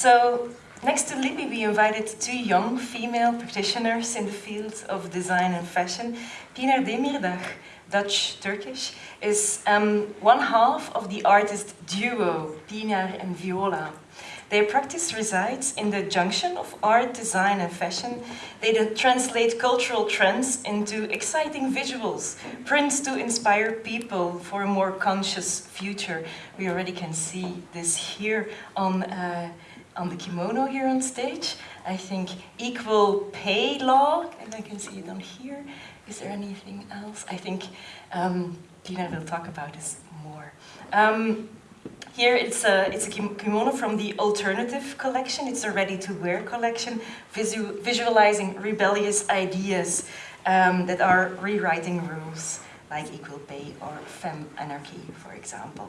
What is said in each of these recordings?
So, next to Libby, we invited two young female practitioners in the field of design and fashion. Pinar Demirdag, Dutch-Turkish, is um, one half of the artist duo Pinar and Viola. Their practice resides in the junction of art, design and fashion. They translate cultural trends into exciting visuals, prints to inspire people for a more conscious future. We already can see this here on, uh, on the kimono here on stage. I think equal pay law, and I can see it on here. Is there anything else? I think um, Tina will talk about this more. Um, here it's a, it's a kimono from the alternative collection. It's a ready-to-wear collection, visu visualizing rebellious ideas um, that are rewriting rules like equal pay or fem anarchy, for example.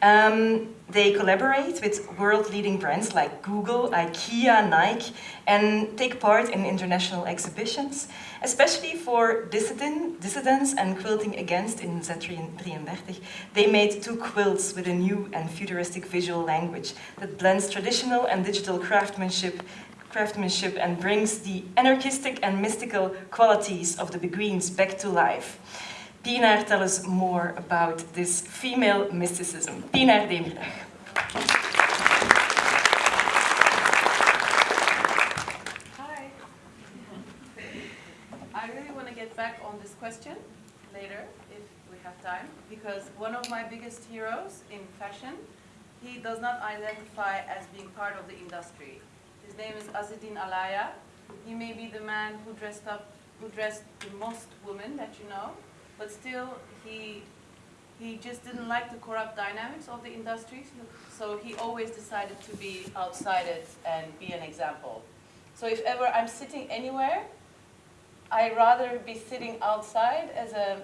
Um, they collaborate with world-leading brands like Google, IKEA, Nike, and take part in international exhibitions, especially for dissident, dissidents and quilting against in Z33. They made two quilts with a new and futuristic visual language that blends traditional and digital craftsmanship craftsmanship and brings the anarchistic and mystical qualities of the Beguines back to life. Pinar tell us more about this female mysticism. Pinar Demirdag. Hi. I really want to get back on this question later, if we have time, because one of my biggest heroes in fashion, he does not identify as being part of the industry. His name is Azzedine Alaïa. He may be the man who dressed up, who dressed the most women that you know, but still he he just didn't like the corrupt dynamics of the industry, so he always decided to be outside it and be an example. So if ever I'm sitting anywhere, I rather be sitting outside as a,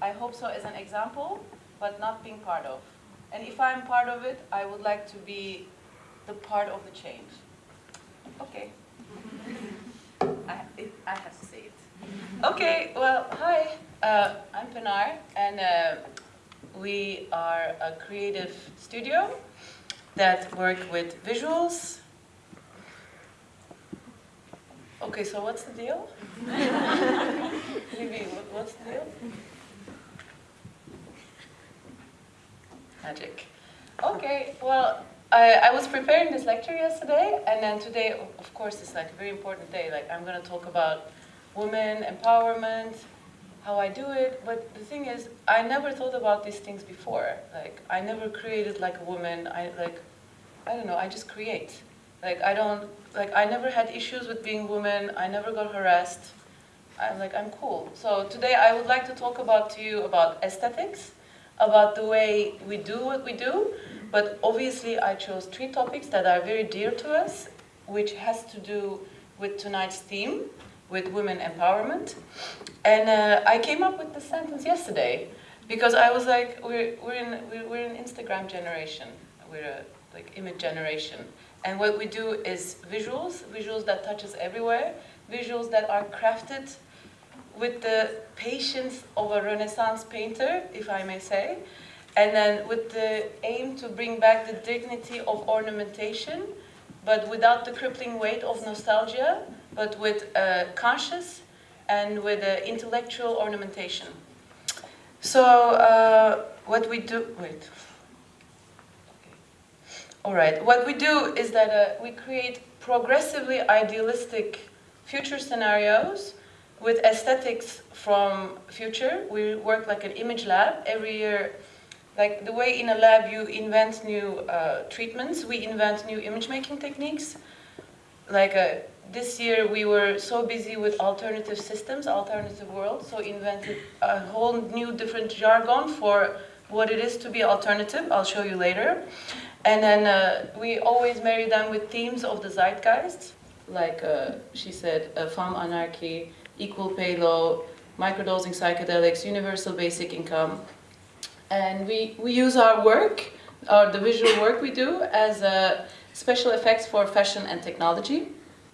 I hope so, as an example, but not being part of. And if I'm part of it, I would like to be the part of the change. Okay. I, it, I have to say it. Okay, well, hi. Uh, I'm Pinar, and uh, we are a creative studio that work with visuals. Okay, so what's the deal? Maybe, what's the deal? Magic. Okay, well, I, I was preparing this lecture yesterday, and then today, of course, it's like a very important day. Like, I'm going to talk about women empowerment, how I do it, but the thing is, I never thought about these things before. Like, I never created like a woman, I like, I don't know, I just create. Like, I don't, like, I never had issues with being woman, I never got harassed. I'm like, I'm cool. So today I would like to talk about to you about aesthetics, about the way we do what we do, but obviously I chose three topics that are very dear to us, which has to do with tonight's theme, with women empowerment. And uh, I came up with the sentence yesterday because I was like, we're, we're, in, we're an Instagram generation. We're a like image generation. And what we do is visuals, visuals that touch us everywhere, visuals that are crafted with the patience of a Renaissance painter, if I may say, and then with the aim to bring back the dignity of ornamentation, but without the crippling weight of nostalgia, but with uh, conscious and with uh, intellectual ornamentation. So uh, what we do, wait. All right, what we do is that uh, we create progressively idealistic future scenarios with aesthetics from future. We work like an image lab. Every year like the way in a lab you invent new uh, treatments, we invent new image making techniques. Like uh, this year we were so busy with alternative systems, alternative worlds, so invented a whole new different jargon for what it is to be alternative. I'll show you later. And then uh, we always marry them with themes of the zeitgeist, like uh, she said, uh, femme anarchy, equal pay law, microdosing psychedelics, universal basic income, and we, we use our work, or the visual work we do, as a special effects for fashion and technology.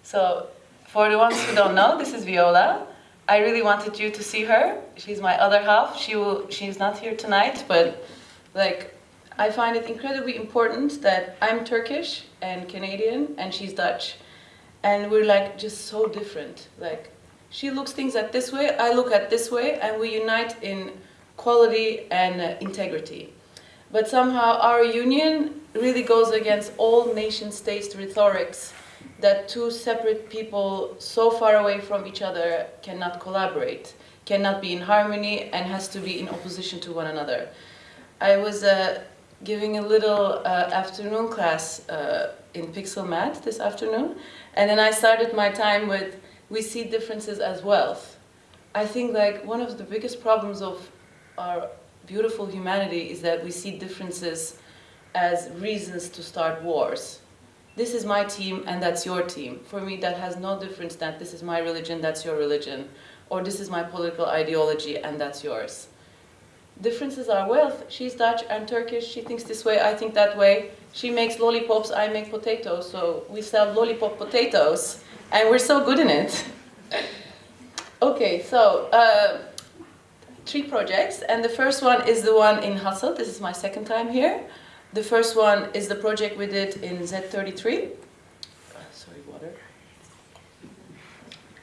So for the ones who don't know, this is Viola. I really wanted you to see her. She's my other half. She will, she's not here tonight, but like, I find it incredibly important that I'm Turkish and Canadian and she's Dutch. And we're like just so different. Like she looks things at this way, I look at this way, and we unite in quality and uh, integrity. But somehow our union really goes against all nation states rhetorics that two separate people so far away from each other cannot collaborate, cannot be in harmony, and has to be in opposition to one another. I was uh, giving a little uh, afternoon class uh, in PXL-MAD this afternoon, and then I started my time with, we see differences as wealth. I think like one of the biggest problems of our beautiful humanity is that we see differences as reasons to start wars this is my team and that's your team. For me, that has no difference that this is my religion, that's your religion, or this is my political ideology and that's yours. Differences are wealth. She's Dutch, I'm Turkish, she thinks this way, I think that way. She makes lollipops, I make potatoes, so we sell lollipop potatoes, and we're so good in it. okay, so uh, three projects, and the first one is the one in Hasselt. This is my second time here. The first one is the project we did in Z33. Uh, sorry, water.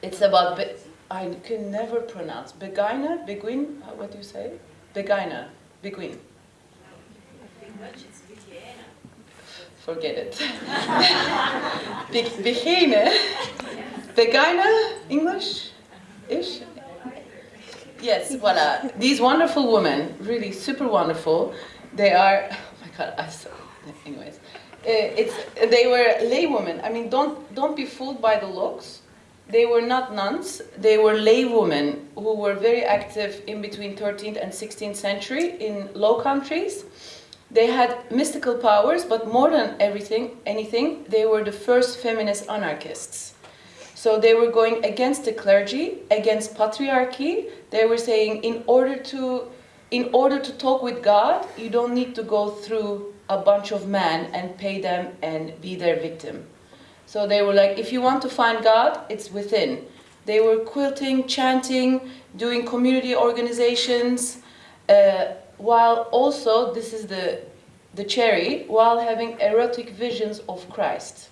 It's about, Be I can never pronounce, Beguina, Beguin, what do you say? Beguina, Beguin. English. Forget it. Begine. Beguina, English-ish? Yes, voila. These wonderful women, really super wonderful, they are I saw, anyways, uh, it's they were laywomen. I mean, don't don't be fooled by the looks. They were not nuns. They were laywomen who were very active in between 13th and 16th century in Low Countries. They had mystical powers, but more than everything, anything, they were the first feminist anarchists. So they were going against the clergy, against patriarchy. They were saying, in order to in order to talk with God, you don't need to go through a bunch of men and pay them and be their victim. So they were like, if you want to find God, it's within. They were quilting, chanting, doing community organizations, uh, while also, this is the, the cherry, while having erotic visions of Christ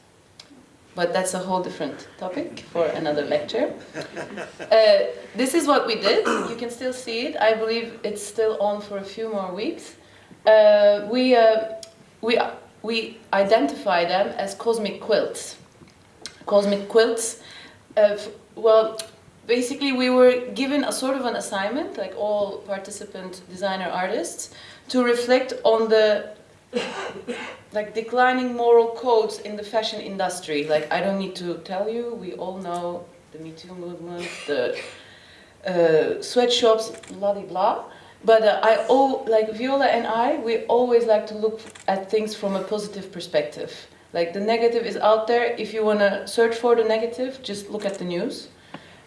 but that's a whole different topic for another lecture. Uh, this is what we did. You can still see it. I believe it's still on for a few more weeks. Uh, we, uh, we, we identify them as cosmic quilts. Cosmic quilts, well, basically we were given a sort of an assignment, like all participant designer artists, to reflect on the like declining moral codes in the fashion industry. Like I don't need to tell you, we all know the Me Too movement, the uh, sweatshops, blah blah blah. But uh, I oh like Viola and I, we always like to look at things from a positive perspective. Like the negative is out there. If you want to search for the negative, just look at the news.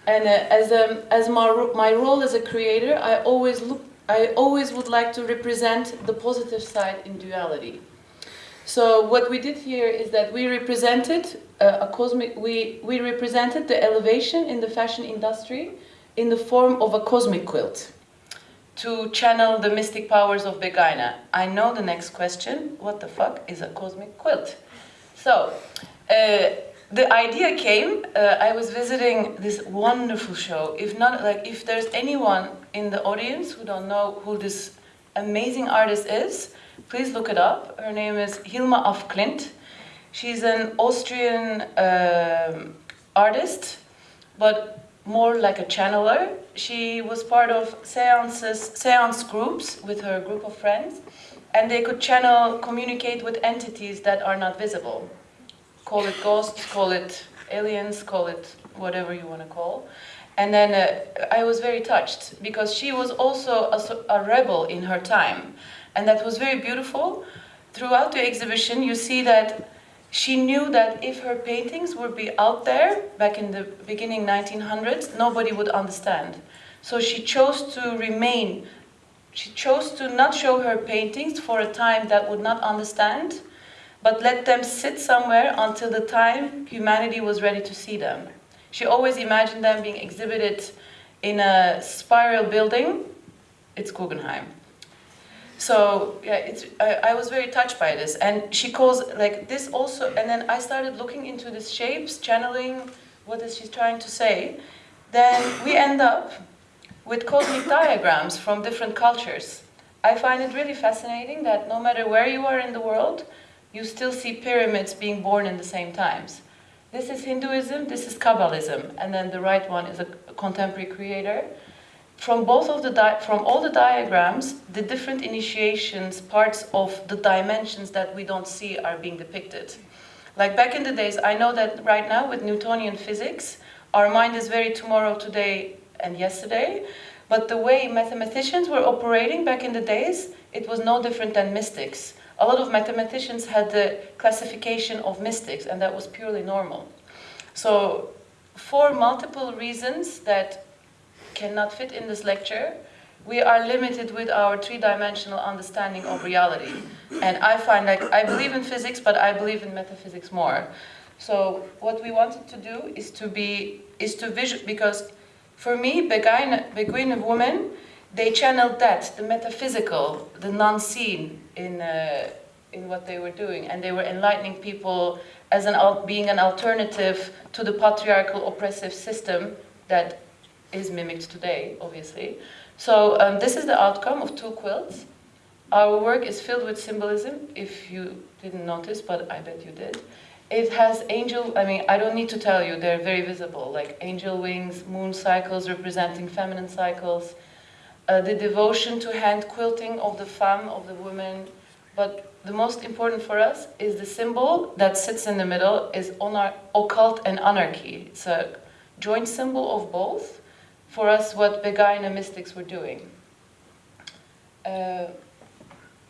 And uh, as um, as my my role as a creator, I always look I always would like to represent the positive side in duality. So what we did here is that we represented uh, a cosmic, we, we represented the elevation in the fashion industry in the form of a cosmic quilt to channel the mystic powers of Begaina. I know the next question, what the fuck is a cosmic quilt? So, uh, the idea came, uh, I was visiting this wonderful show. If not, like, if there's anyone in the audience who don't know who this amazing artist is, please look it up. Her name is Hilma af Klint. She's an Austrian um, artist, but more like a channeler. She was part of seances, seance groups with her group of friends, and they could channel, communicate with entities that are not visible call it ghosts, call it aliens, call it whatever you want to call. And then uh, I was very touched because she was also a, a, rebel in her time. And that was very beautiful. Throughout the exhibition, you see that she knew that if her paintings would be out there back in the beginning 1900s, nobody would understand. So she chose to remain, she chose to not show her paintings for a time that would not understand, but let them sit somewhere until the time humanity was ready to see them. She always imagined them being exhibited in a spiral building. It's Guggenheim. So yeah, it's I, I was very touched by this, and she calls like this also. And then I started looking into these shapes, channeling what is she trying to say. Then we end up with cosmic diagrams from different cultures. I find it really fascinating that no matter where you are in the world, you still see pyramids being born in the same times. This is Hinduism, this is Kabbalism, and then the right one is a contemporary creator. From both of the from all the diagrams, the different initiations, parts of the dimensions that we don't see are being depicted. Like back in the days, I know that right now with Newtonian physics, our mind is very tomorrow, today, and yesterday. But the way mathematicians were operating back in the days, it was no different than mystics a lot of mathematicians had the classification of mystics, and that was purely normal. So, for multiple reasons that cannot fit in this lecture, we are limited with our three-dimensional understanding of reality. And I find like, I believe in physics, but I believe in metaphysics more. So what we wanted to do is to be, is to visual, because for me, Beguine, Beguine woman, they channeled that, the metaphysical, the non-seen, in, uh, in what they were doing. And they were enlightening people as an being an alternative to the patriarchal oppressive system that is mimicked today, obviously. So um, this is the outcome of two quilts. Our work is filled with symbolism, if you didn't notice, but I bet you did. It has angel, I mean, I don't need to tell you, they're very visible, like angel wings, moon cycles representing feminine cycles, uh, the devotion to hand quilting of the femme, of the woman. But the most important for us is the symbol that sits in the middle is occult and anarchy. It's a joint symbol of both. For us, what Beguine mystics were doing. Uh,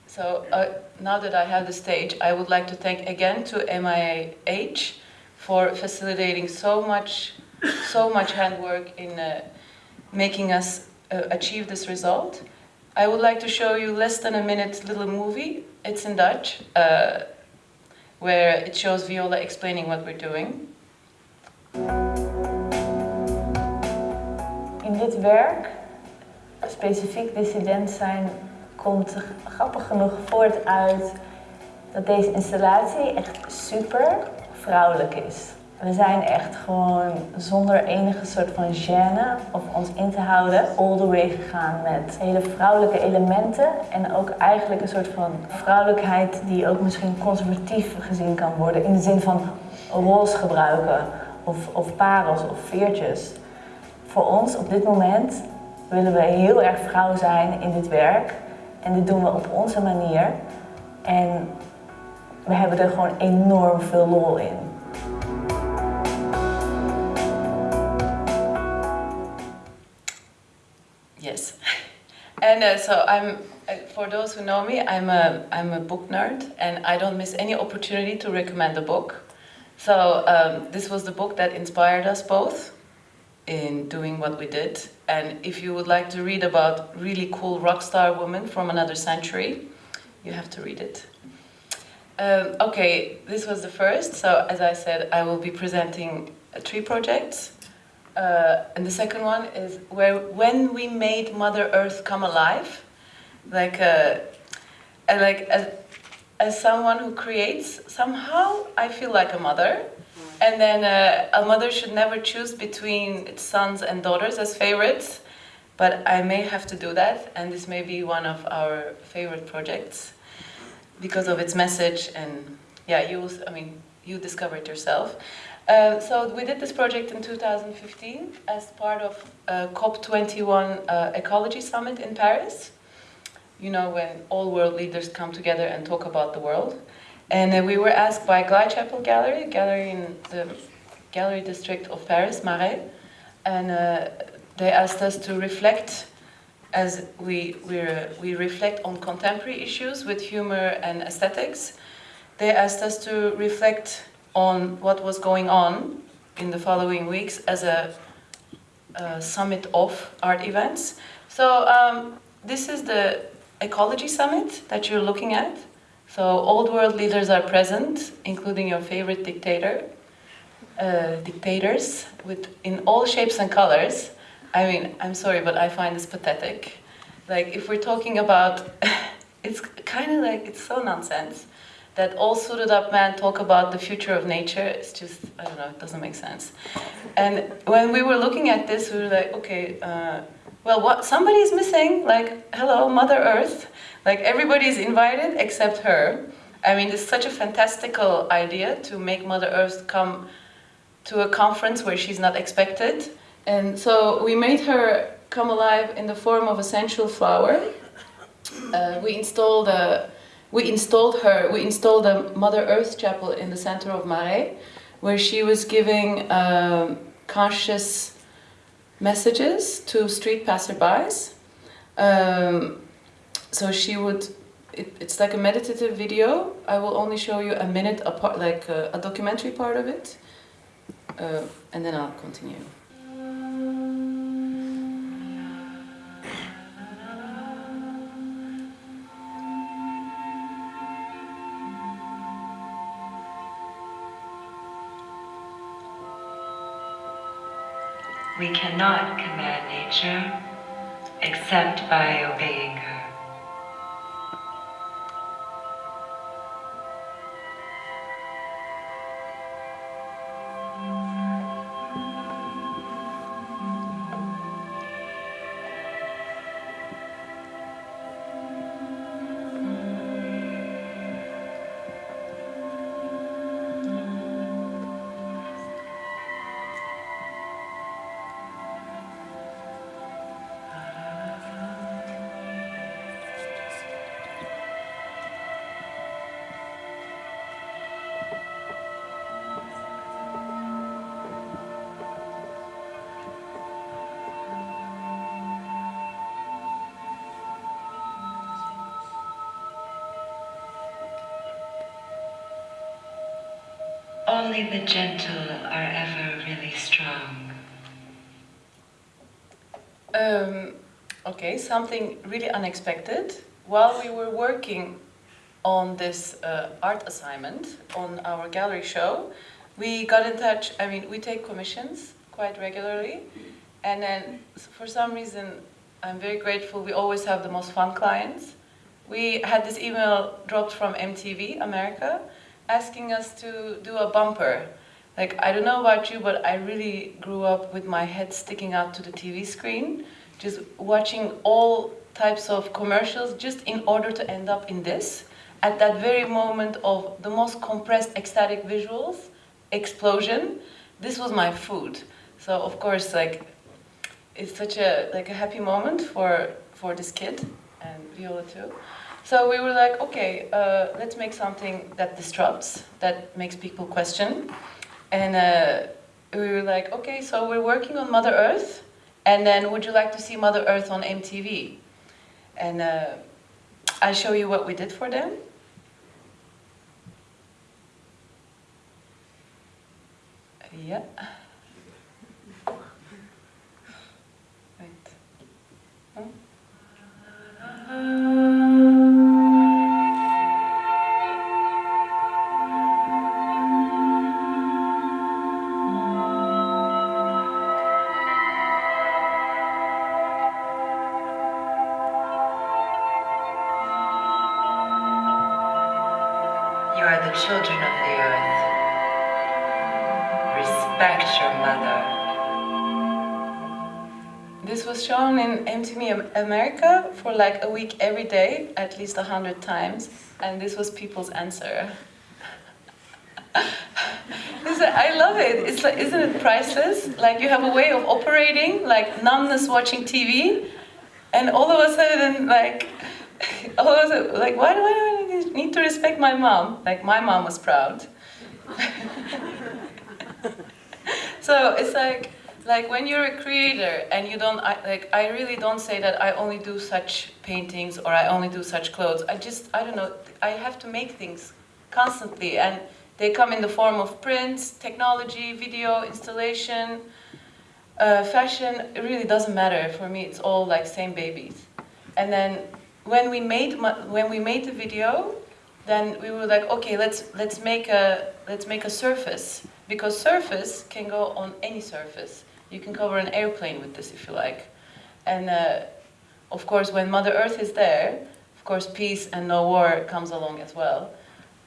so uh, now that I have the stage, I would like to thank again to MIH for facilitating so much, so much handwork in uh, making us uh, achieve this result. I would like to show you less than a minute little movie. It's in Dutch, uh, where it shows Viola explaining what we're doing. In dit werk, specifiek dissident zijn, komt grappig genoeg voort uit dat deze installatie echt super vrouwelijk is. We zijn echt gewoon zonder enige soort van gêne of ons in te houden all the way gegaan met hele vrouwelijke elementen en ook eigenlijk een soort van vrouwelijkheid die ook misschien conservatief gezien kan worden in de zin van roze gebruiken of, of parels of veertjes. Voor ons op dit moment willen we heel erg vrouw zijn in dit werk en dit doen we op onze manier en we hebben er gewoon enorm veel lol in. And uh, so I'm, uh, for those who know me, I'm a, I'm a book nerd and I don't miss any opportunity to recommend a book. So um, this was the book that inspired us both in doing what we did. And if you would like to read about really cool rock star women from another century, you have to read it. Um, okay, this was the first. So as I said, I will be presenting three projects. Uh, and the second one is where when we made Mother Earth come alive, like uh, like as, as someone who creates, somehow I feel like a mother. And then uh, a mother should never choose between its sons and daughters as favorites, but I may have to do that, and this may be one of our favorite projects because of its message. And yeah, you, I mean, you discover it yourself. Uh, so we did this project in 2015 as part of uh, COP21 uh, Ecology Summit in Paris. You know, when all world leaders come together and talk about the world. And uh, we were asked by Glychapel Gallery, gallery in the gallery district of Paris, Marais, and uh, they asked us to reflect as we, we, we reflect on contemporary issues with humor and aesthetics. They asked us to reflect on what was going on in the following weeks as a, a summit of art events. So um, this is the ecology summit that you're looking at. So old world leaders are present, including your favorite dictator, uh, dictators, with in all shapes and colors. I mean, I'm sorry, but I find this pathetic. Like, if we're talking about it's kind of like it's so nonsense that all suited up men talk about the future of nature. It's just I don't know, it doesn't make sense. And when we were looking at this, we were like, okay, uh, well, what somebody is missing. Like, hello, Mother Earth. Like everybody's invited except her. I mean, it's such a fantastical idea to make Mother Earth come to a conference where she's not expected. And so we made her come alive in the form of a sensual flower. Uh, we installed a, we installed her, we installed a Mother Earth chapel in the center of Marais, where she was giving um, conscious messages to street passerbys. Um, so she would, it, it's like a meditative video. I will only show you a minute, apart, like a, a documentary part of it, uh, and then I'll continue. Cannot command nature except by obeying her. Only the gentle are ever really strong. Um, okay, something really unexpected. While we were working on this uh, art assignment on our gallery show, we got in touch. I mean, we take commissions quite regularly, and then for some reason, I'm very grateful. We always have the most fun clients. We had this email dropped from MTV America asking us to do a bumper. Like, I don't know about you, but I really grew up with my head sticking out to the TV screen, just watching all types of commercials just in order to end up in this. At that very moment of the most compressed ecstatic visuals, explosion, this was my food. So of course, like, it's such a like a happy moment for for this kid and Viola too. So we were like, okay, uh, let's make something that disrupts, that makes people question. And uh, we were like, okay, so we're working on Mother Earth, and then would you like to see Mother Earth on MTV? And uh, I'll show you what we did for them. Yeah. Wait. Hmm? You are the children of the earth. Respect your mother. This was shown in MTV Am- America for like a week every day, at least a hundred times, and this was people's answer. I love it. It's like, isn't it priceless? Like you have a way of operating, like numbness watching TV, and all of a sudden, like, all of a sudden, like, why do I need to respect my mom? Like my mom was proud. so it's like like when you're a creator and you don't I, like i really don't say that i only do such paintings or i only do such clothes. I just i don't know i have to make things constantly and they come in the form of prints technology video installation uh, fashion. It really doesn't matter. For me it's all like same babies. And then when we made ma- when we made the video then we were like okay let's let's make a let's make a surface because surface can go on any surface you can cover an airplane with this if you like and uh, of course when mother earth is there of course, peace and no war comes along as well.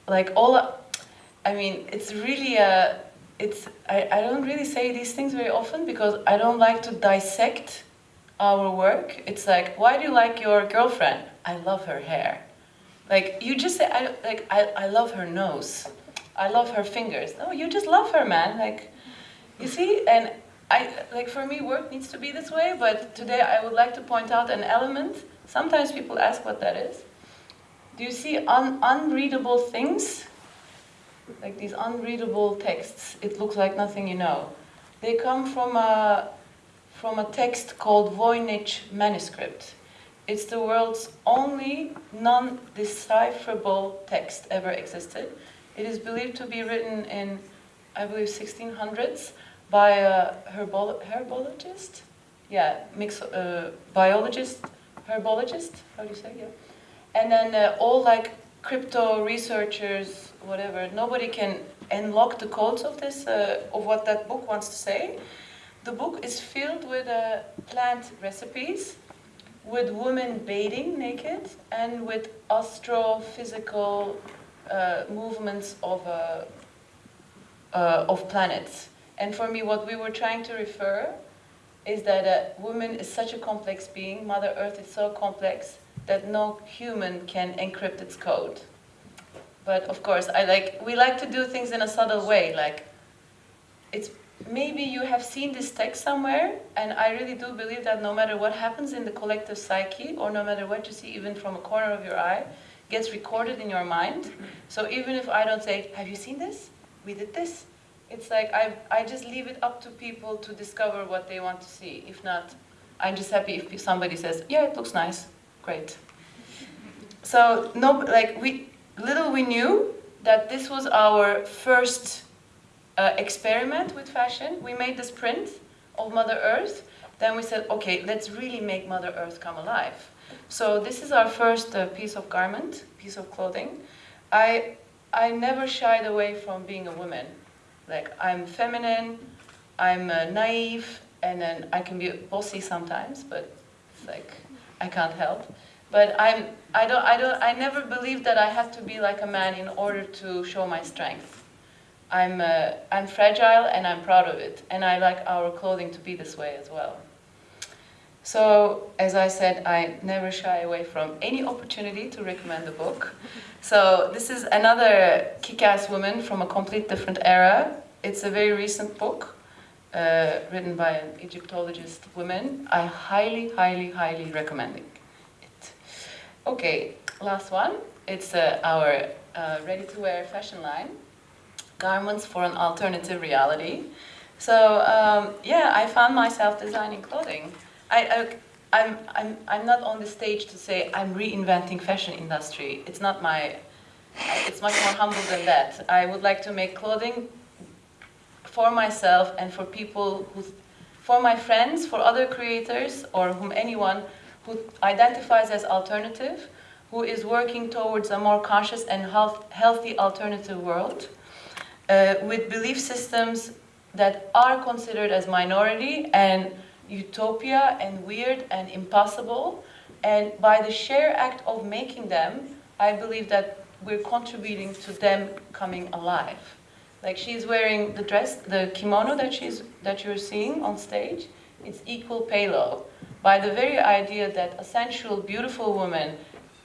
Like all, I mean, it's really a, it's, I, I don't really say these things very often because I don't like to dissect our work. It's like, why do you like your girlfriend? I love her hair. Like, you just say, I, like, I, I love her nose. I love her fingers. No, you just love her, man. Like, you see, and I, like for me, work needs to be this way, but today I would like to point out an element. Sometimes people ask what that is. Do you see un unreadable things? Like these unreadable texts. It looks like nothing you know. They come from a, from a text called Voynich manuscript. It's the world's only non-decipherable text ever existed. It is believed to be written in, I believe, 1600s by a herbolo herbologist. Yeah, mix, uh, biologist, herbologist, how do you say, yeah. And then uh, all like crypto researchers, whatever, nobody can unlock the codes of this, uh, of what that book wants to say. The book is filled with uh, plant recipes, with women bathing naked, and with astrophysical uh, movements of, uh, of planets. And for me, what we were trying to refer is that a woman is such a complex being, Mother Earth is so complex that no human can encrypt its code. But of course, I like, we like to do things in a subtle way, like it's maybe you have seen this text somewhere, and I really do believe that no matter what happens in the collective psyche, or no matter what you see even from a corner of your eye, gets recorded in your mind. So even if I don't say, have you seen this? We did this. It's like I, I just leave it up to people to discover what they want to see. If not, I'm just happy if somebody says, yeah, it looks nice, great. So no, like we, little we knew that this was our first uh, experiment with fashion. We made this print of Mother Earth. Then we said, okay, let's really make Mother Earth come alive. So this is our first uh, piece of garment, piece of clothing. I, I never shied away from being a woman. Like I'm feminine, I'm uh, naive, and then I can be bossy sometimes, but like I can't help. But I'm, I don't, I don't, I never believed that I have to be like a man in order to show my strength. I'm, uh, I'm fragile and I'm proud of it, and I like our clothing to be this way as well. So, as I said, I never shy away from any opportunity to recommend a book. So, this is another kick-ass woman from a complete different era. It's a very recent book, uh, written by an Egyptologist woman. I highly, highly, highly recommend it. Okay, last one. It's uh, our uh, ready-to-wear fashion line, garments for an alternative reality. So, um, yeah, I found myself designing clothing. I, I, I'm, I'm, I'm not on the stage to say I'm reinventing fashion industry. It's not my, it's much more humble than that. I would like to make clothing for myself and for people who, for my friends, for other creators, or whom anyone who identifies as alternative, who is working towards a more conscious and health, healthy alternative world, uh, with belief systems that are considered as minority and utopia and weird and impossible. And by the sheer act of making them, I believe that we're contributing to them coming alive. Like she's wearing the dress, the kimono that she's that you're seeing on stage. It's equal pay law. By the very idea that a sensual, beautiful woman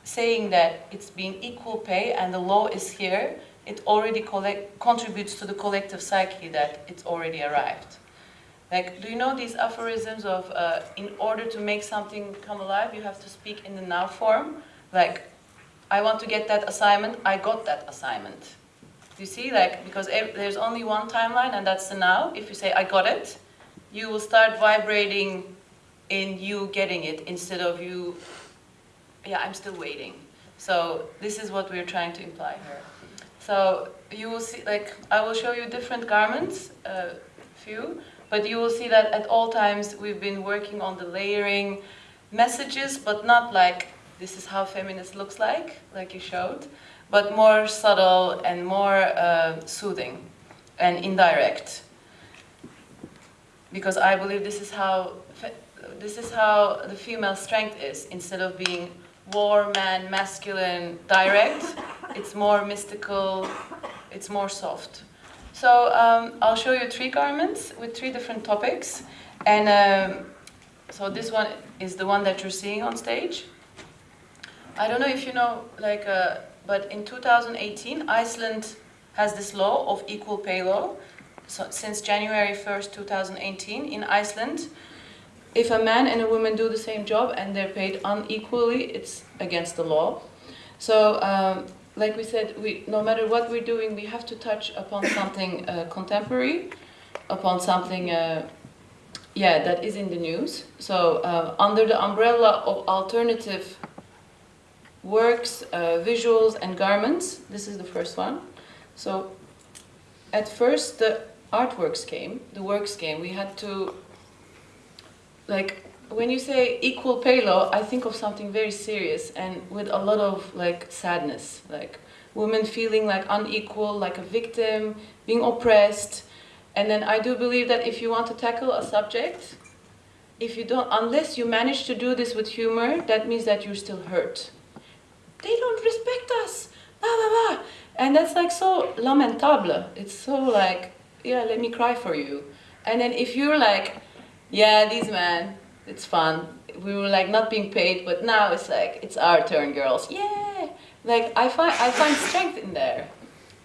saying that it's being equal pay and the law is here, it already collect, contributes to the collective psyche that it's already arrived. Like, do you know these aphorisms of, uh, in order to make something come alive, you have to speak in the now form? Like, I want to get that assignment, I got that assignment. You see? Like, because there's only one timeline, and that's the now. If you say, I got it, you will start vibrating in you getting it instead of you, yeah, I'm still waiting. So this is what we're trying to imply here. So you will see, like, I will show you different garments, a uh, few, but you will see that at all times we've been working on the layering messages, but not like this is how feminist looks like, like you showed, but more subtle and more uh, soothing and indirect. Because I believe this is how this is how the female strength is. Instead of being war, man, masculine, direct. It's more mystical, it's more soft. So um, I'll show you three garments with three different topics. And um, so this one is the one that you're seeing on stage. I don't know if you know, like, uh, but in 2018, Iceland has this law of equal pay law. So since January 1st, 2018, in Iceland, if a man and a woman do the same job and they're paid unequally, it's against the law. So, um, like we said, we no matter what we're doing, we have to touch upon something uh, contemporary, upon something, uh, yeah, that is in the news. So, uh, under the umbrella of alternative works, uh, visuals, and garments, this is the first one. So, at first, the artworks came, the works came. We had to like when you say equal pay law, I think of something very serious and with a lot of like sadness, like women feeling like unequal, like a victim, being oppressed. And then I do believe that if you want to tackle a subject, if you don't, unless you manage to do this with humor, that means that you're still hurt. They don't respect us, blah blah blah, and that's like so lamentable. It's so like, yeah, let me cry for you. And then if you're like, yeah, these men, it's fun. We were like not being paid, but now it's like it's our turn, girls. Yeah, like I find I find strength in there,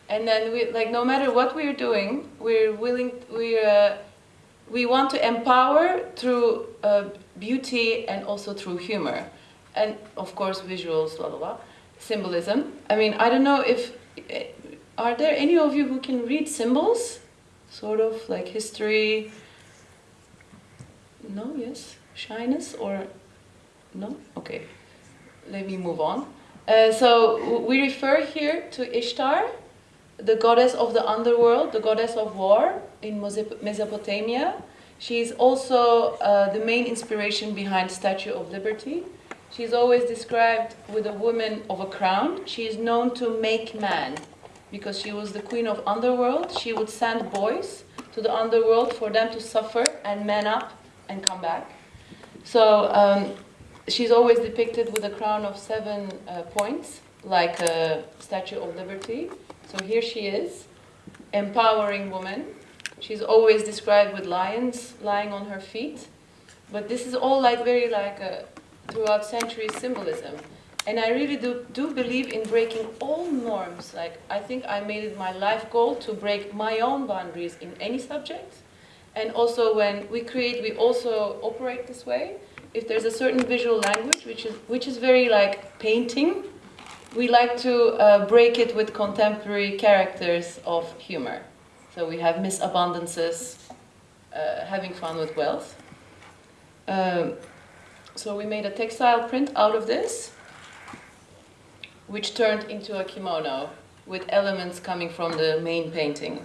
and then we like no matter what we're doing, we're willing. We uh, we want to empower through uh, beauty and also through humor, and of course visuals, blah blah blah, symbolism. I mean, I don't know if eh, are there any of you who can read symbols, sort of like history no, yes? Shyness or no? Okay, let me move on. Uh, so we refer here to Ishtar, the goddess of the underworld, the goddess of war in Mesopotamia. She is also uh, the main inspiration behind Statue of Liberty. She is always described with a woman of a crown. She is known to make man because she was the queen of underworld. She would send boys to the underworld for them to suffer and man up and come back. So um, she's always depicted with a crown of seven uh, points, like a Statue of Liberty. So here she is, empowering woman. She's always described with lions lying on her feet. But this is all like very like a, throughout centuries symbolism. And I really do, do believe in breaking all norms. Like I think I made it my life goal to break my own boundaries in any subject and also when we create, we also operate this way. If there's a certain visual language, which is, which is very like painting, we like to uh, break it with contemporary characters of humor. So we have Miss Abundances, uh, having fun with wealth. Um, so we made a textile print out of this, which turned into a kimono with elements coming from the main painting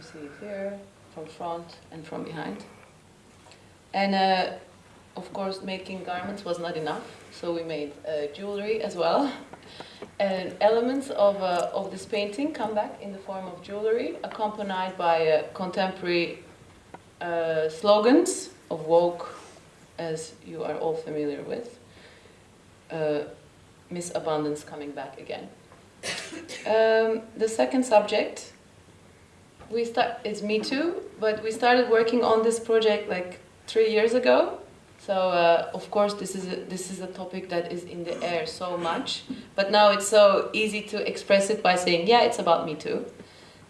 you see it here, from front and from behind. And uh, of course, making garments was not enough, so we made uh, jewelry as well. And elements of, uh, of this painting come back in the form of jewelry, accompanied by uh, contemporary uh, slogans of woke, as you are all familiar with. Uh, Miss Abundance coming back again. Um, the second subject we start, it's Me Too, but we started working on this project like three years ago. So uh, of course this is, a, this is a topic that is in the air so much, but now it's so easy to express it by saying, yeah, it's about Me Too.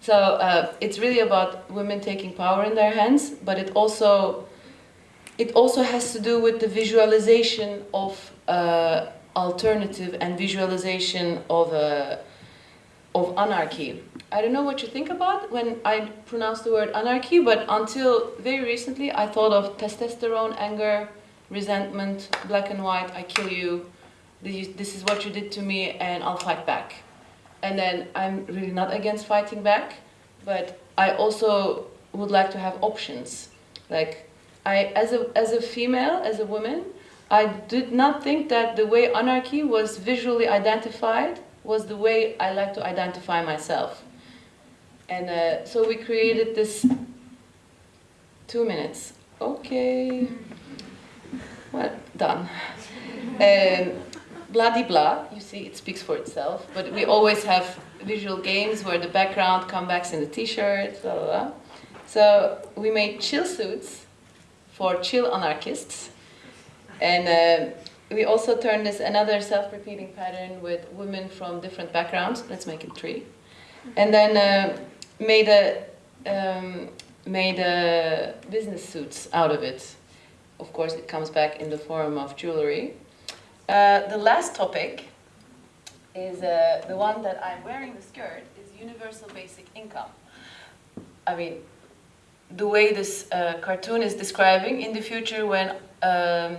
So uh, it's really about women taking power in their hands, but it also, it also has to do with the visualization of uh, alternative and visualization of, uh, of anarchy. I don't know what you think about when I pronounce the word anarchy, but until very recently I thought of testosterone, anger, resentment, black and white, I kill you, this is what you did to me and I'll fight back. And then I'm really not against fighting back, but I also would like to have options. Like, I, as a, as a female, as a woman, I did not think that the way anarchy was visually identified was the way I like to identify myself. And uh, so we created this two minutes. Okay. Well, done. Um, blah blah, you see, it speaks for itself. But we always have visual games where the background comes back in the t-shirt, blah, blah, blah. So we made chill suits for chill anarchists. And uh, we also turned this another self-repeating pattern with women from different backgrounds. Let's make it three. And then uh, made a um, made a business suits out of it. Of course, it comes back in the form of jewelry. Uh, the last topic is uh, the one that I'm wearing the skirt is universal basic income. I mean, the way this uh, cartoon is describing in the future when um,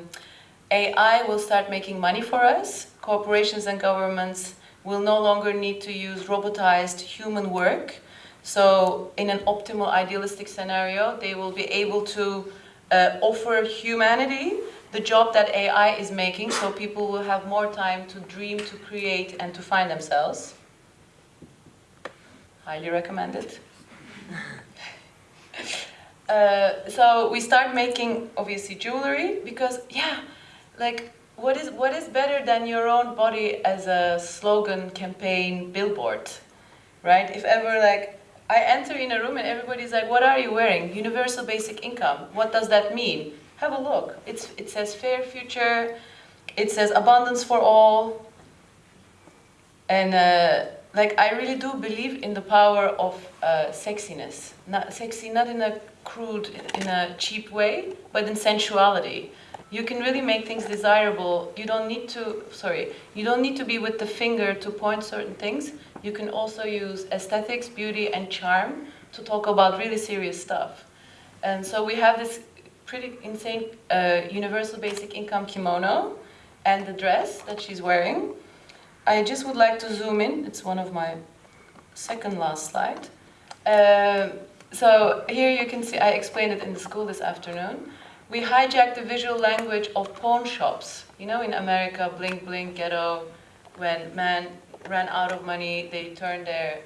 AI will start making money for us, corporations and governments will no longer need to use robotized human work. So in an optimal idealistic scenario, they will be able to uh, offer humanity the job that AI is making so people will have more time to dream, to create, and to find themselves. Highly recommended. uh, so we start making, obviously, jewelry because, yeah, like, what is, what is better than your own body as a slogan, campaign, billboard, right? If ever, like, I enter in a room and everybody's like, what are you wearing? Universal basic income. What does that mean? Have a look. It's, it says fair future. It says abundance for all. And uh, like, I really do believe in the power of uh, sexiness. Not sexy, not in a crude, in a cheap way, but in sensuality. You can really make things desirable. You don't need to, sorry, you don't need to be with the finger to point certain things. You can also use aesthetics, beauty, and charm to talk about really serious stuff. And so we have this pretty insane uh, universal basic income kimono and the dress that she's wearing. I just would like to zoom in. It's one of my second last slide. Um, so here you can see, I explained it in the school this afternoon. We hijacked the visual language of pawn shops. You know, in America, blink, blink, ghetto, when men ran out of money, they turned their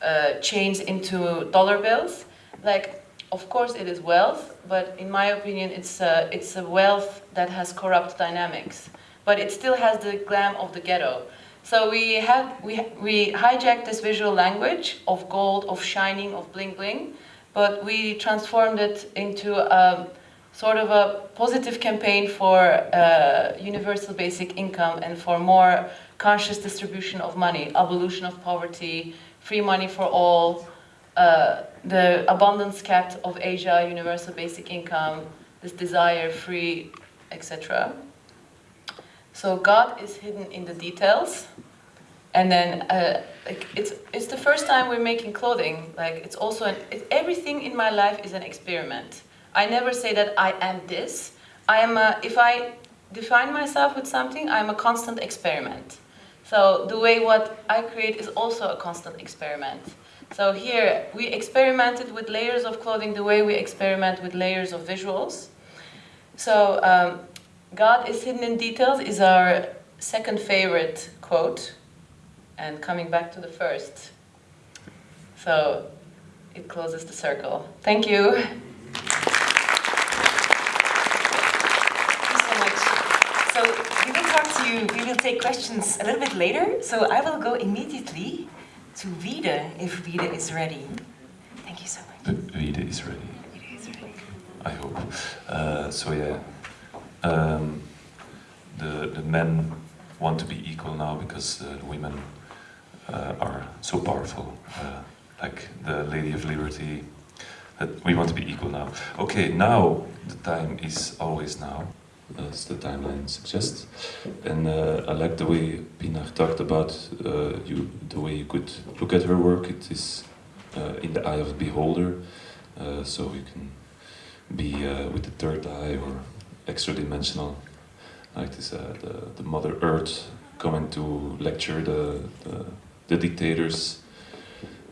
uh, chains into dollar bills. Like, of course it is wealth, but in my opinion, it's a, it's a wealth that has corrupt dynamics. But it still has the glam of the ghetto. So we, have, we, we hijacked this visual language of gold, of shining, of bling bling, but we transformed it into a, sort of a positive campaign for uh, universal basic income and for more conscious distribution of money, abolition of poverty, free money for all, uh, the abundance cap of Asia, universal basic income, this desire, free, etc. So God is hidden in the details. And then uh, like it's, it's the first time we're making clothing. Like it's also, an, it, everything in my life is an experiment. I never say that I am this. I am a, if I define myself with something, I'm a constant experiment. So the way what I create is also a constant experiment. So here, we experimented with layers of clothing the way we experiment with layers of visuals. So um, God is hidden in details is our second favorite quote. And coming back to the first. So it closes the circle. Thank you. So we will talk to you, we will take questions a little bit later. So I will go immediately to Vida if Vida is ready. Thank you so much. Vida is ready. Vida is ready. I hope. Uh, so yeah, um, the the men want to be equal now because uh, the women uh, are so powerful, uh, like the Lady of Liberty. That we want to be equal now. Okay, now the time is always now, as the timeline suggests. And uh, I like the way Pinar talked about uh, you, the way you could look at her work. It is uh, in the eye of the beholder, so you can be with the third eye or extra dimensional, like this, uh, the, the Mother Earth coming to lecture the, the, the dictators.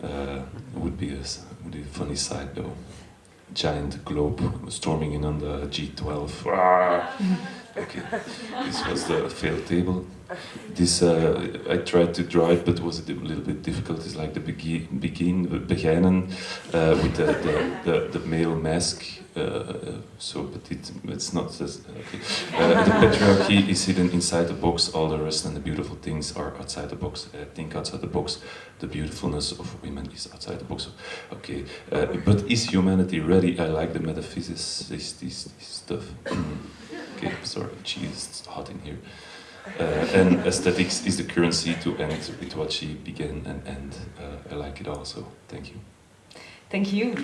Uh, would be a would be a funny sight though. Giant globe storming in on the G12. Ah! Okay, this was the failed table. This uh, I tried to draw it, but it was a little bit difficult. It's like the begin, begin beginnen uh, with the, the, the, the male mask. Uh, so, but it, it's not. As, okay. Uh, the patriarchy is hidden inside the box. All the rest and the beautiful things are outside the box. I think outside the box, the beautifulness of women is outside the box. Okay, uh, but is humanity ready? I like the metaphysics, this, this, this stuff. okay, sorry, cheese, it's hot in here. Uh, and aesthetics is the currency to end with what she began and end. Uh, I like it also. Thank you. Thank you.